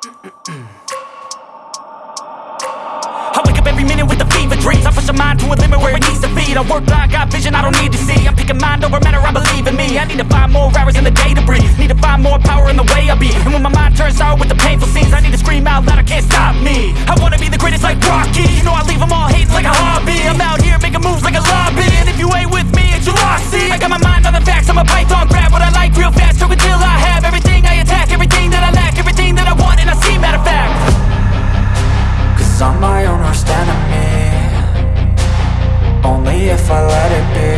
I wake up every minute with a fever dreams I push my mind to a limit where it needs to feed I work blind, got vision I don't need to see. I'm picking mind over matter, I believe in me. I need to find more hours in the day to breathe. Need to find more power in the way I be. And when my mind turns sour with the painful scenes I need to scream out loud, I can't stop me. I wanna be the greatest like Rocky. You know I leave them all here Cause I'm my own worst enemy Only if I let it be.